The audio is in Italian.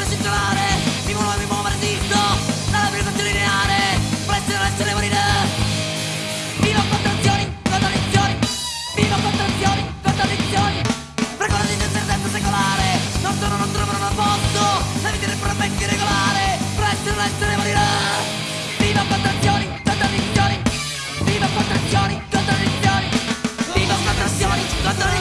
pensiero si trovare Mi muovevi muovere dritto Dalla vibrazione lineare Volesse non essere morire. Vivo contrazioni, contraddizioni Vivo contrazioni, contraddizioni. Frequenza di incertezza secolare Non sono, non trovo, non posso La vita è puramente irregolare Volesse non essere morire. Vivo contrazioni, contraddizioni Vivo contrazioni, contraddizioni. Vivo contrazioni, contraddizioni.